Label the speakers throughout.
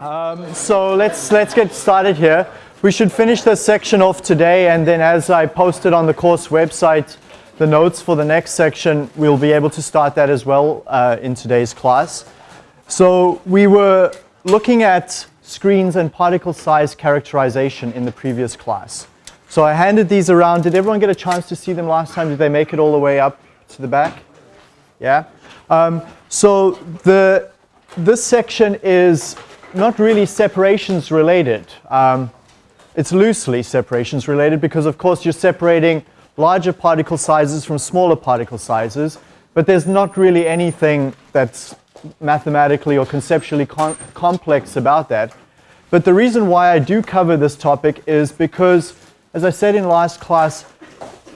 Speaker 1: Um, so let's, let's get started here. We should finish this section off today and then as I posted on the course website, the notes for the next section, we'll be able to start that as well uh, in today's class. So we were looking at screens and particle size characterization in the previous class. So I handed these around. Did everyone get a chance to see them last time? Did they make it all the way up to the back? Yeah? Um, so the, this section is not really separations related. Um, it's loosely separations related because of course you're separating larger particle sizes from smaller particle sizes, but there's not really anything that's mathematically or conceptually complex about that. But the reason why I do cover this topic is because, as I said in last class,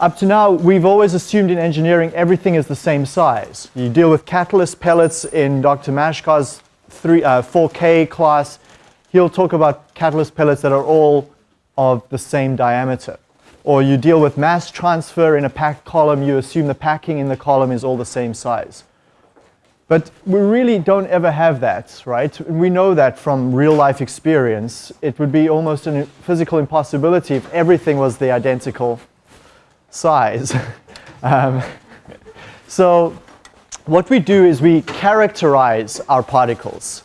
Speaker 1: up to now, we've always assumed in engineering everything is the same size. You deal with catalyst pellets in Dr. Mashkar's three, uh, 4K class. He'll talk about catalyst pellets that are all of the same diameter. Or you deal with mass transfer in a packed column, you assume the packing in the column is all the same size. But we really don't ever have that, right? We know that from real life experience. It would be almost a physical impossibility if everything was the identical size. um, so what we do is we characterize our particles.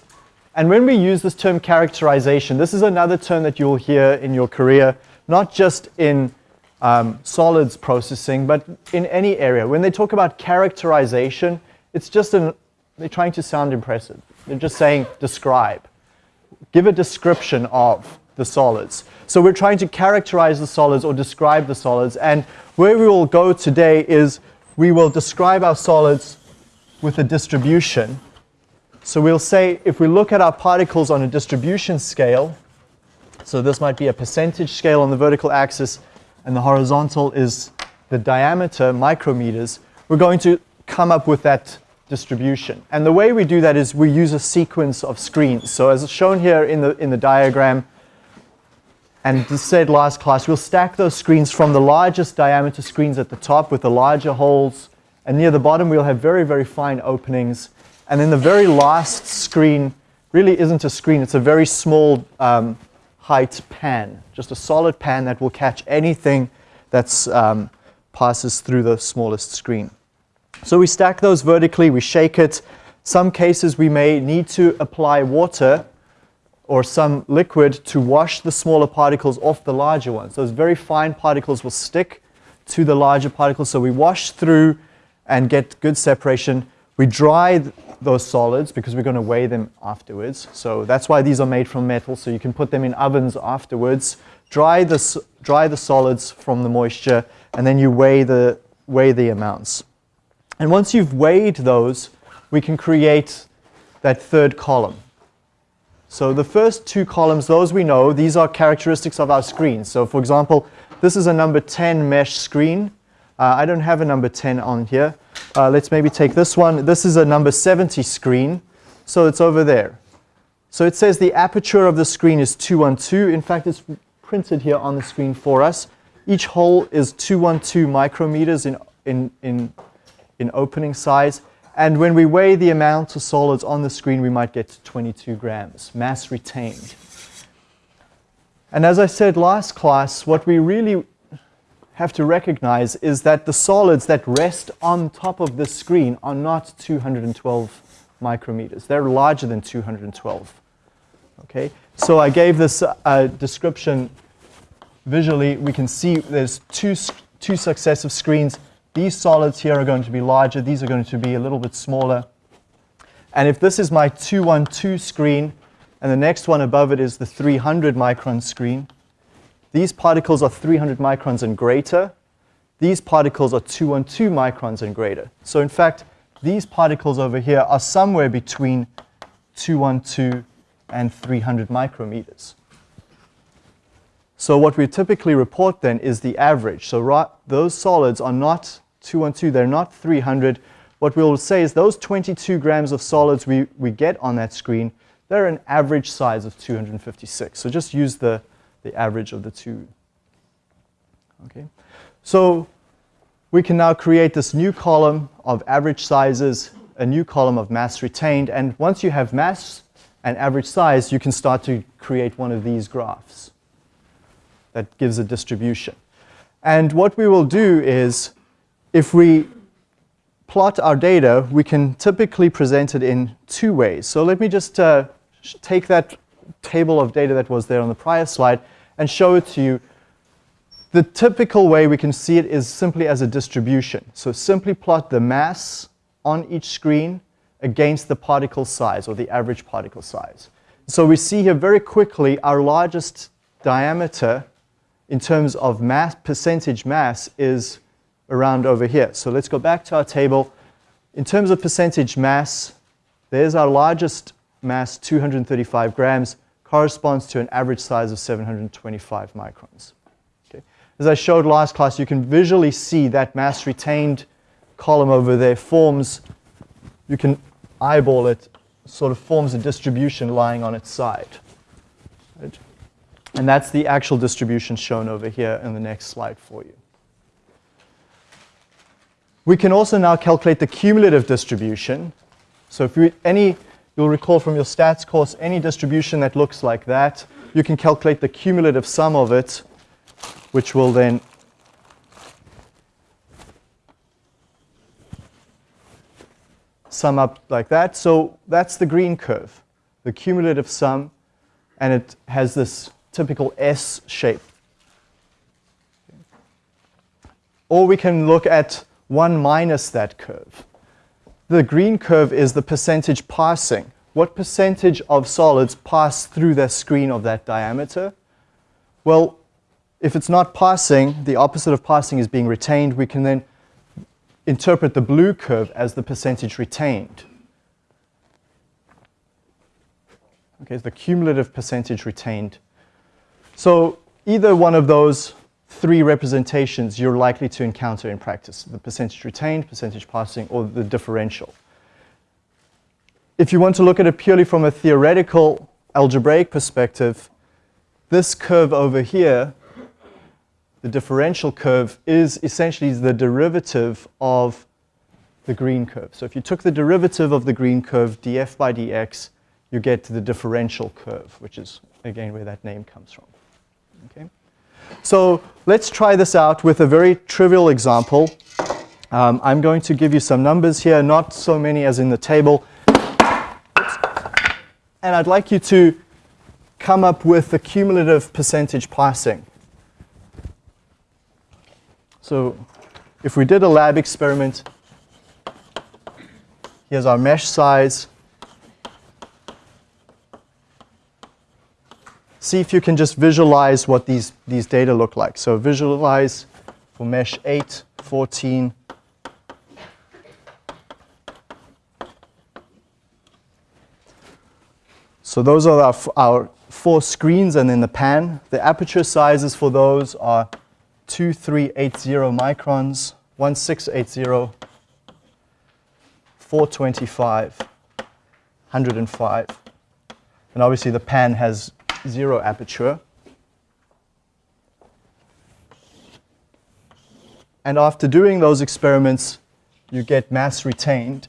Speaker 1: And when we use this term characterization, this is another term that you'll hear in your career, not just in um, solids processing, but in any area. When they talk about characterization, it's just an, they're trying to sound impressive. They're just saying describe. Give a description of the solids. So we're trying to characterize the solids or describe the solids. And where we will go today is we will describe our solids with a distribution. So we'll say if we look at our particles on a distribution scale, so this might be a percentage scale on the vertical axis, and the horizontal is the diameter, micrometers, we're going to come up with that distribution. And the way we do that is we use a sequence of screens. So as shown here in the, in the diagram, and said last class, we'll stack those screens from the largest diameter screens at the top with the larger holes and near the bottom, we'll have very, very fine openings. And then the very last screen really isn't a screen. It's a very small um, height pan, just a solid pan that will catch anything that um, passes through the smallest screen. So we stack those vertically, we shake it. Some cases we may need to apply water or some liquid to wash the smaller particles off the larger ones. Those very fine particles will stick to the larger particles. So we wash through and get good separation. We dry those solids because we're going to weigh them afterwards. So that's why these are made from metal, so you can put them in ovens afterwards. Dry the, dry the solids from the moisture, and then you weigh the, weigh the amounts. And once you've weighed those, we can create that third column. So the first two columns, those we know, these are characteristics of our screen. So for example, this is a number 10 mesh screen. Uh, I don't have a number 10 on here. Uh, let's maybe take this one. This is a number 70 screen, so it's over there. So it says the aperture of the screen is 212. In fact, it's printed here on the screen for us. Each hole is 212 micrometers in, in, in, in opening size. And when we weigh the amount of solids on the screen, we might get to 22 grams, mass retained. And as I said last class, what we really have to recognize is that the solids that rest on top of the screen are not 212 micrometers. They're larger than 212. Okay, so I gave this uh, description visually. We can see there's two, two successive screens. These solids here are going to be larger. These are going to be a little bit smaller. And if this is my 212 screen, and the next one above it is the 300 micron screen, these particles are 300 microns and greater. These particles are 212 microns and greater. So in fact, these particles over here are somewhere between 212 and 300 micrometers. So what we typically report then is the average. So those solids are not 212, they're not 300. What we'll say is those 22 grams of solids we, we get on that screen, they're an average size of 256. So just use the, the average of the two. Okay, so we can now create this new column of average sizes, a new column of mass retained, and once you have mass and average size, you can start to create one of these graphs that gives a distribution. And what we will do is, if we plot our data, we can typically present it in two ways. So let me just uh, take that table of data that was there on the prior slide and show it to you. The typical way we can see it is simply as a distribution. So simply plot the mass on each screen against the particle size or the average particle size. So we see here very quickly our largest diameter in terms of mass, percentage mass is around over here. So let's go back to our table. In terms of percentage mass, there's our largest mass, 235 grams, corresponds to an average size of 725 microns. Okay. As I showed last class, you can visually see that mass retained column over there forms, you can eyeball it, sort of forms a distribution lying on its side. Right? And that's the actual distribution shown over here in the next slide for you. We can also now calculate the cumulative distribution. So if you, any, you'll recall from your stats course, any distribution that looks like that, you can calculate the cumulative sum of it, which will then sum up like that. So that's the green curve, the cumulative sum, and it has this typical S shape. Or we can look at 1 minus that curve. The green curve is the percentage passing. What percentage of solids pass through the screen of that diameter? Well, if it's not passing, the opposite of passing is being retained, we can then interpret the blue curve as the percentage retained. Okay, it's the cumulative percentage retained. So either one of those three representations you're likely to encounter in practice, the percentage retained, percentage passing, or the differential. If you want to look at it purely from a theoretical algebraic perspective, this curve over here the differential curve is essentially the derivative of the green curve. So if you took the derivative of the green curve, df by dx, you get to the differential curve, which is, again, where that name comes from. Okay? So let's try this out with a very trivial example. Um, I'm going to give you some numbers here, not so many as in the table. And I'd like you to come up with the cumulative percentage passing. So if we did a lab experiment, here's our mesh size. See if you can just visualize what these, these data look like. So visualize for mesh 8, 14, So those are our, our, four screens and then the pan. The aperture sizes for those are 2380 microns, 1680, 425, 105. And obviously the pan has zero aperture. And after doing those experiments, you get mass retained.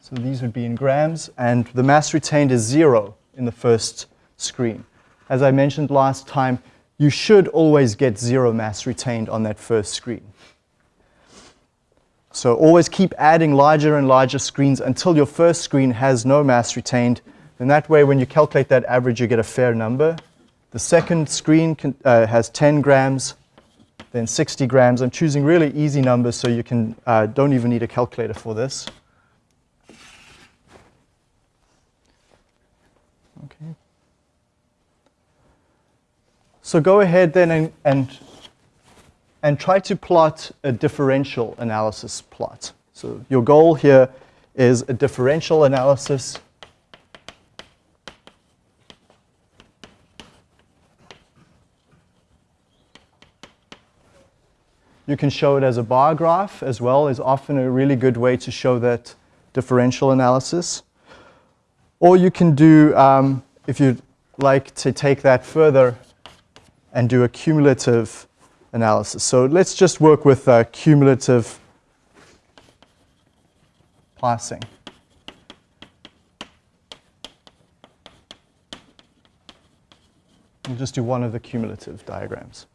Speaker 1: So these would be in grams, and the mass retained is zero in the first screen. As I mentioned last time, you should always get zero mass retained on that first screen. So always keep adding larger and larger screens until your first screen has no mass retained. And that way, when you calculate that average, you get a fair number. The second screen can, uh, has 10 grams, then 60 grams. I'm choosing really easy numbers so you can, uh, don't even need a calculator for this. Okay. So go ahead then and, and, and try to plot a differential analysis plot. So your goal here is a differential analysis. You can show it as a bar graph as well is often a really good way to show that differential analysis. Or you can do, um, if you'd like to take that further, and do a cumulative analysis. So let's just work with uh, cumulative passing. We'll just do one of the cumulative diagrams.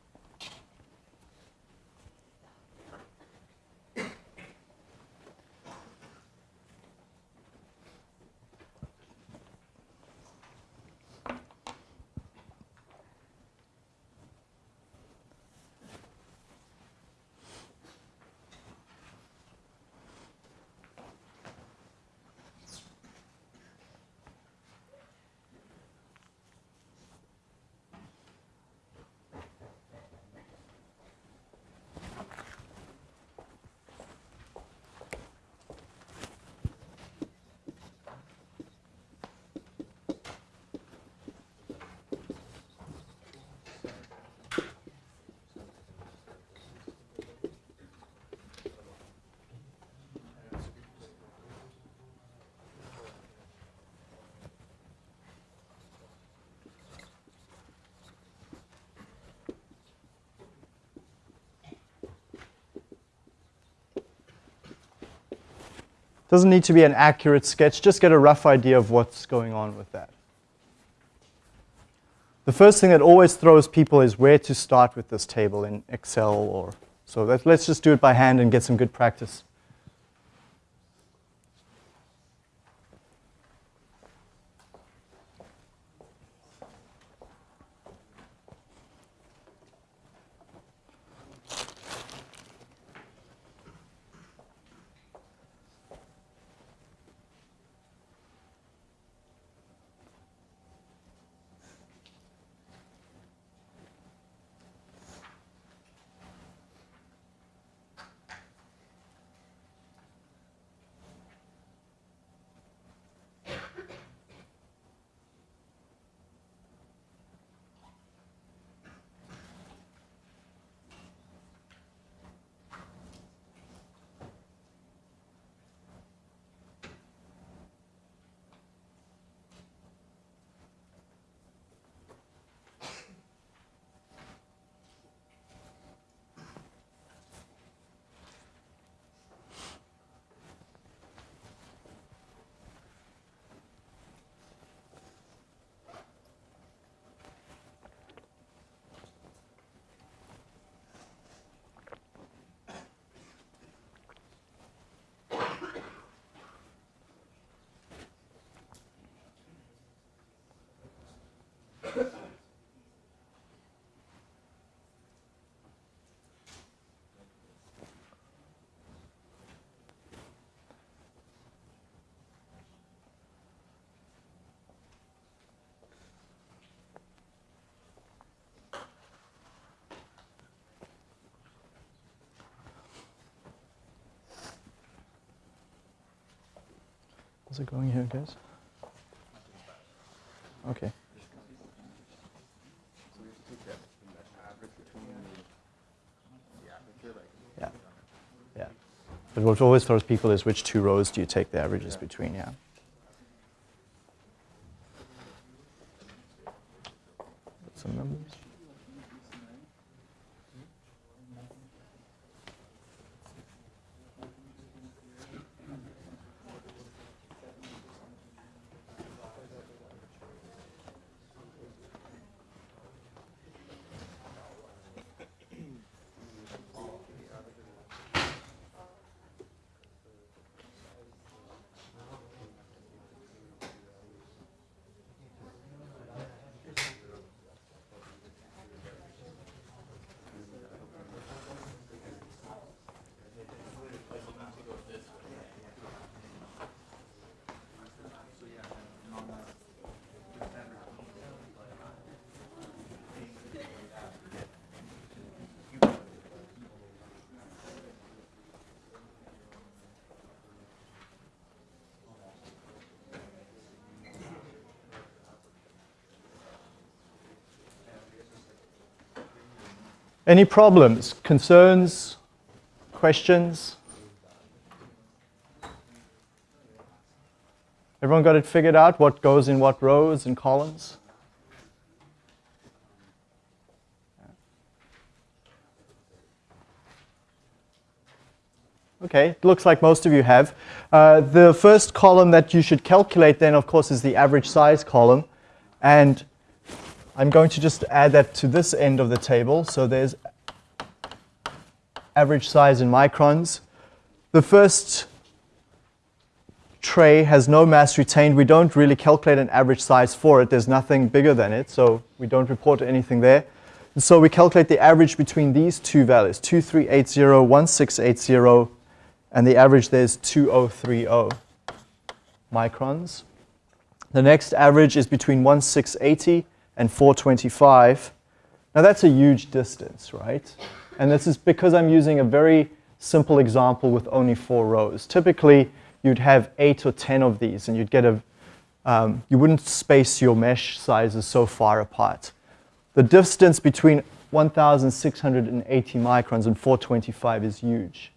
Speaker 1: Doesn't need to be an accurate sketch, just get a rough idea of what's going on with that. The first thing that always throws people is where to start with this table in Excel or so let, let's just do it by hand and get some good practice. How's it going here, guys? Okay. Yeah. Yeah. But what always throws people is which two rows do you take the averages between, yeah. Some numbers. Any problems, concerns, questions? Everyone got it figured out? What goes in what rows and columns? Okay, it looks like most of you have. Uh, the first column that you should calculate then, of course, is the average size column. And I'm going to just add that to this end of the table. So there's average size in microns. The first tray has no mass retained. We don't really calculate an average size for it. There's nothing bigger than it, so we don't report anything there. And so we calculate the average between these two values, 2380, 1680, and the average there is 2030 microns. The next average is between 1680 and 425. Now that's a huge distance, right? And this is because I'm using a very simple example with only four rows. Typically, you'd have eight or 10 of these, and you'd get a, um, you wouldn't space your mesh sizes so far apart. The distance between 1,680 microns and 425 is huge,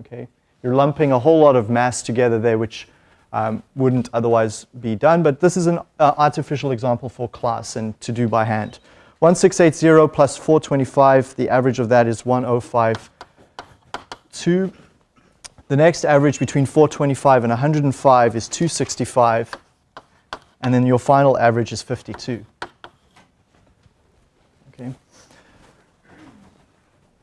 Speaker 1: okay? You're lumping a whole lot of mass together there, which um, wouldn't otherwise be done. But this is an uh, artificial example for class and to do by hand. 1680 plus 425, the average of that is 1052. The next average between 425 and 105 is 265. And then your final average is 52. Okay.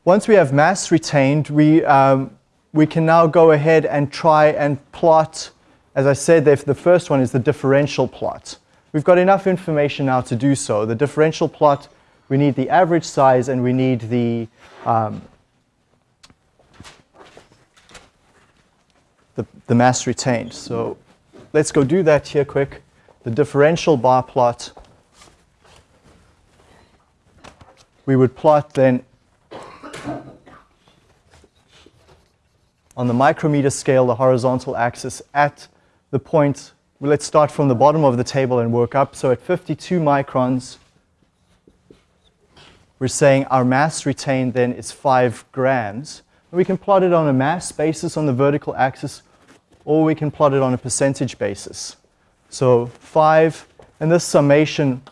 Speaker 1: Once we have mass retained, we um, we can now go ahead and try and plot, as I said, the first one is the differential plot. We've got enough information now to do so. The differential plot, we need the average size and we need the, um, the, the mass retained. So let's go do that here quick. The differential bar plot, we would plot then on the micrometer scale, the horizontal axis at the point, well, let's start from the bottom of the table and work up. So at 52 microns, we're saying our mass retained then is 5 grams. We can plot it on a mass basis on the vertical axis, or we can plot it on a percentage basis. So 5, and this summation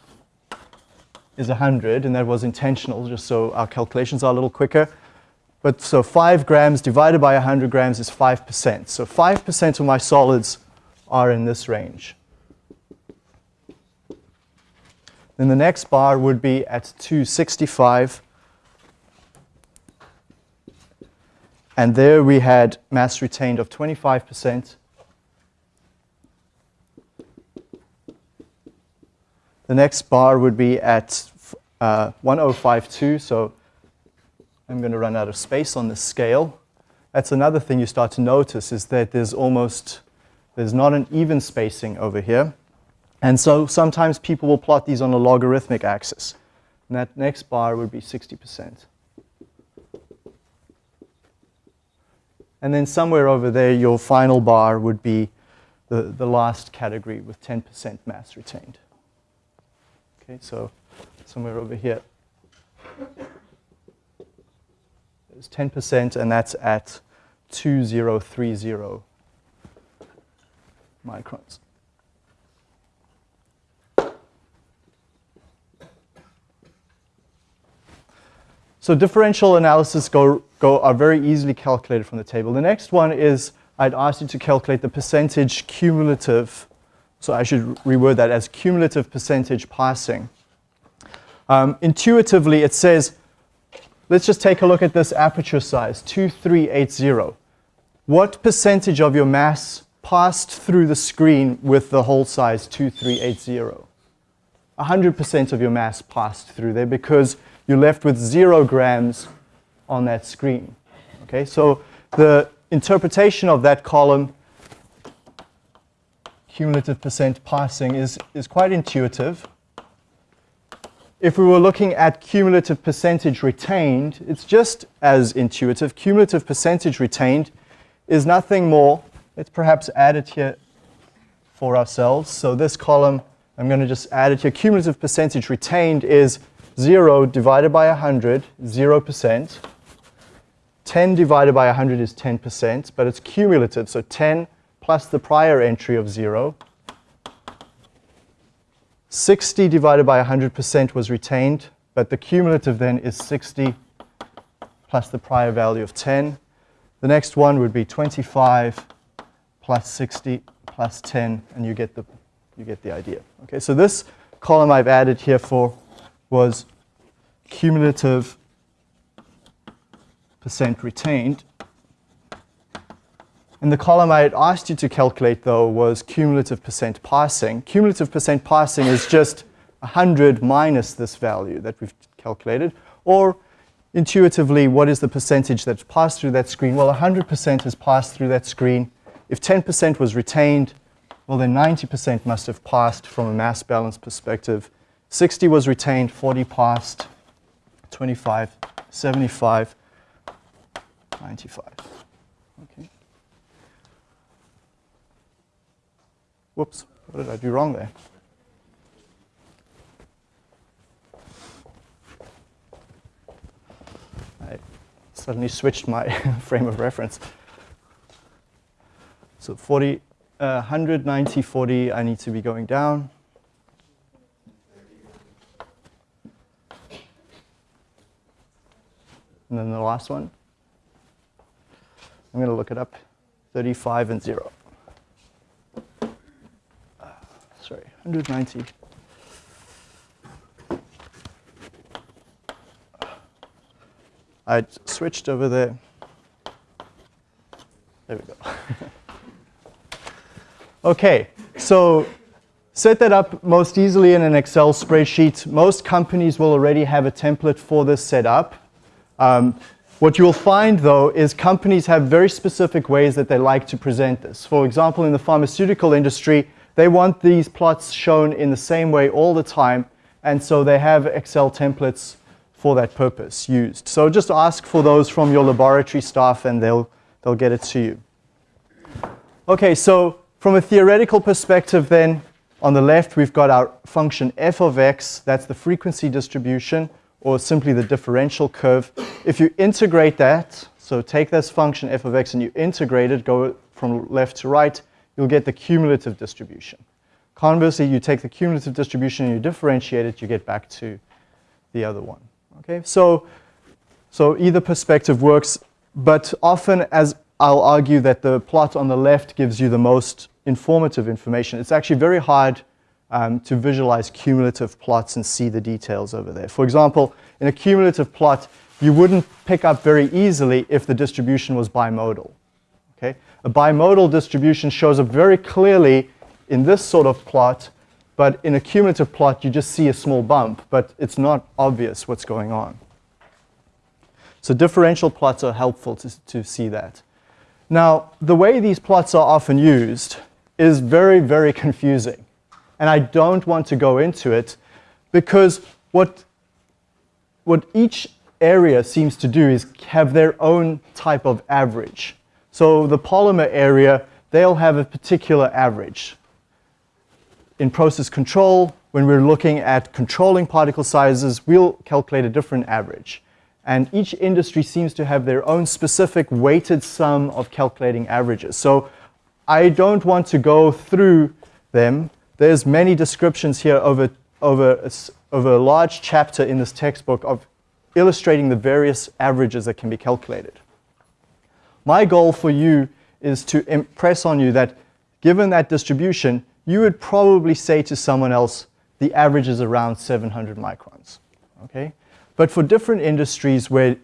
Speaker 1: is 100, and that was intentional, just so our calculations are a little quicker. But so 5 grams divided by 100 grams is 5%. So 5% of my solids are in this range. Then the next bar would be at 265. And there we had mass retained of 25%. The next bar would be at uh, 1052, so I'm going to run out of space on this scale. That's another thing you start to notice is that there's almost, there's not an even spacing over here. And so sometimes people will plot these on a logarithmic axis. And that next bar would be 60%. And then somewhere over there, your final bar would be the, the last category with 10% mass retained. Okay, so somewhere over here is 10%, and that's at 2030 microns. So differential analysis go, go, are very easily calculated from the table. The next one is I'd ask you to calculate the percentage cumulative, so I should reword that as cumulative percentage passing. Um, intuitively, it says Let's just take a look at this aperture size, 2380. What percentage of your mass passed through the screen with the hole size 2380? 100% of your mass passed through there because you're left with zero grams on that screen. Okay, so the interpretation of that column, cumulative percent passing, is, is quite intuitive if we were looking at cumulative percentage retained, it's just as intuitive. Cumulative percentage retained is nothing more. Let's perhaps add it here for ourselves. So this column, I'm going to just add it here. Cumulative percentage retained is 0 divided by 100, 0%. 10 divided by 100 is 10%, but it's cumulative, so 10 plus the prior entry of 0 60 divided by 100% was retained, but the cumulative then is 60 plus the prior value of 10. The next one would be 25 plus 60 plus 10, and you get the, you get the idea. Okay, so this column I've added here for was cumulative percent retained. And the column I had asked you to calculate, though, was cumulative percent passing. Cumulative percent passing is just 100 minus this value that we've calculated, or intuitively, what is the percentage that's passed through that screen? Well, 100% has passed through that screen. If 10% was retained, well, then 90% must have passed from a mass balance perspective. 60 was retained, 40 passed, 25, 75, 95. Okay. Whoops, what did I do wrong there? I suddenly switched my frame of reference. So 40, uh, 190, 40, I need to be going down. And then the last one, I'm going to look it up, 35 and 0. Uh, sorry, 190. I switched over there. There we go. okay, so set that up most easily in an Excel spreadsheet. Most companies will already have a template for this set up. Um, what you'll find though is companies have very specific ways that they like to present this. For example, in the pharmaceutical industry, they want these plots shown in the same way all the time, and so they have Excel templates for that purpose used. So just ask for those from your laboratory staff and they'll, they'll get it to you. Okay, so from a theoretical perspective then, on the left we've got our function f of x, that's the frequency distribution, or simply the differential curve. If you integrate that, so take this function f of x and you integrate it, go from left to right, you'll get the cumulative distribution. Conversely, you take the cumulative distribution and you differentiate it, you get back to the other one. Okay, so, so either perspective works, but often as I'll argue that the plot on the left gives you the most informative information. It's actually very hard um, to visualize cumulative plots and see the details over there. For example, in a cumulative plot, you wouldn't pick up very easily if the distribution was bimodal. Okay? A bimodal distribution shows up very clearly in this sort of plot but in a cumulative plot, you just see a small bump, but it's not obvious what's going on. So differential plots are helpful to, to see that. Now, the way these plots are often used is very, very confusing. And I don't want to go into it because what, what each area seems to do is have their own type of average. So the polymer area, they'll have a particular average in process control, when we're looking at controlling particle sizes, we'll calculate a different average. And each industry seems to have their own specific weighted sum of calculating averages. So I don't want to go through them. There's many descriptions here over, over, a, over a large chapter in this textbook of illustrating the various averages that can be calculated. My goal for you is to impress on you that given that distribution, you would probably say to someone else, the average is around 700 microns, okay? But for different industries where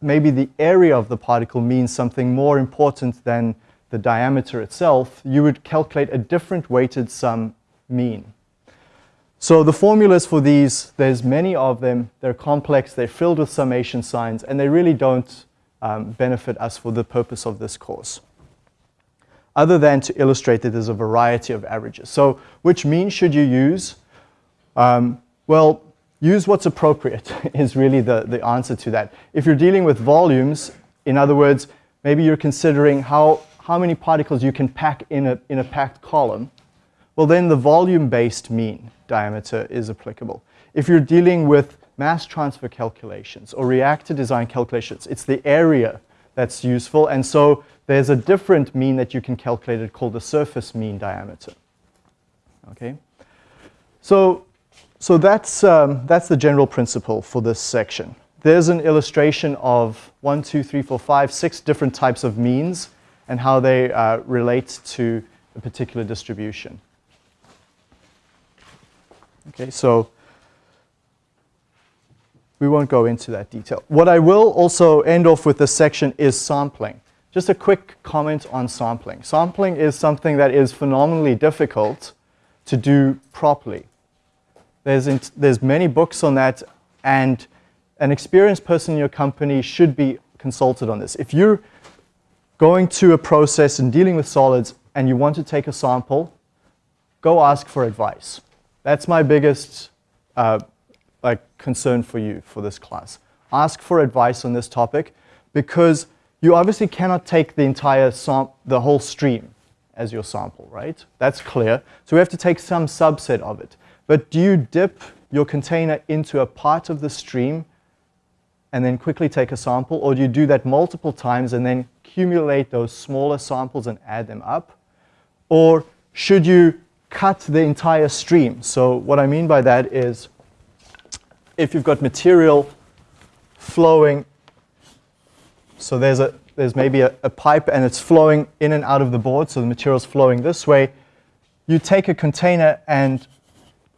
Speaker 1: maybe the area of the particle means something more important than the diameter itself, you would calculate a different weighted sum mean. So the formulas for these, there's many of them. They're complex, they're filled with summation signs, and they really don't um, benefit us for the purpose of this course other than to illustrate that there's a variety of averages. So which mean should you use? Um, well, use what's appropriate is really the, the answer to that. If you're dealing with volumes, in other words, maybe you're considering how, how many particles you can pack in a, in a packed column, well then the volume-based mean diameter is applicable. If you're dealing with mass transfer calculations or reactor design calculations, it's the area that's useful. And so there's a different mean that you can calculate it called the surface mean diameter. Okay, so so that's um, that's the general principle for this section. there's an illustration of one, two, three, four, five, six different types of means and how they uh, relate to a particular distribution. Okay, so we won't go into that detail. What I will also end off with this section is sampling. Just a quick comment on sampling. Sampling is something that is phenomenally difficult to do properly. There's, there's many books on that, and an experienced person in your company should be consulted on this. If you're going to a process and dealing with solids and you want to take a sample, go ask for advice. That's my biggest uh, like, concern for you for this class. Ask for advice on this topic because you obviously cannot take the entire the whole stream as your sample, right? That's clear. So we have to take some subset of it. But do you dip your container into a part of the stream and then quickly take a sample, or do you do that multiple times and then accumulate those smaller samples and add them up? Or should you cut the entire stream? So what I mean by that is if you've got material flowing, so there's, a, there's maybe a, a pipe and it's flowing in and out of the board, so the material's flowing this way, you take a container and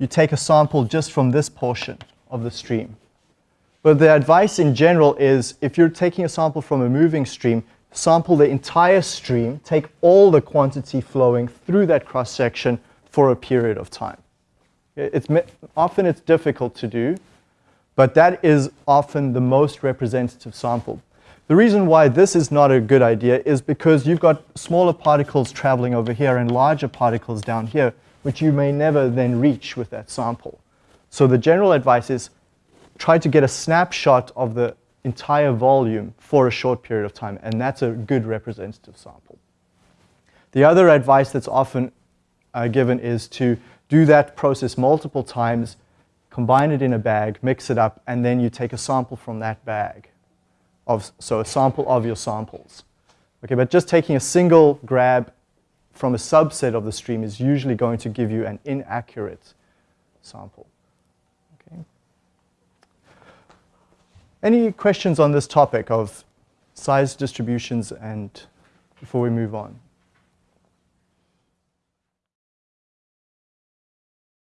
Speaker 1: you take a sample just from this portion of the stream. But the advice in general is if you're taking a sample from a moving stream, sample the entire stream, take all the quantity flowing through that cross section for a period of time. It's, often it's difficult to do, but that is often the most representative sample. The reason why this is not a good idea is because you've got smaller particles traveling over here and larger particles down here, which you may never then reach with that sample. So the general advice is try to get a snapshot of the entire volume for a short period of time, and that's a good representative sample. The other advice that's often uh, given is to do that process multiple times, combine it in a bag, mix it up, and then you take a sample from that bag. Of, so a sample of your samples. Okay, but just taking a single grab from a subset of the stream is usually going to give you an inaccurate sample. Okay. Any questions on this topic of size distributions and before we move on?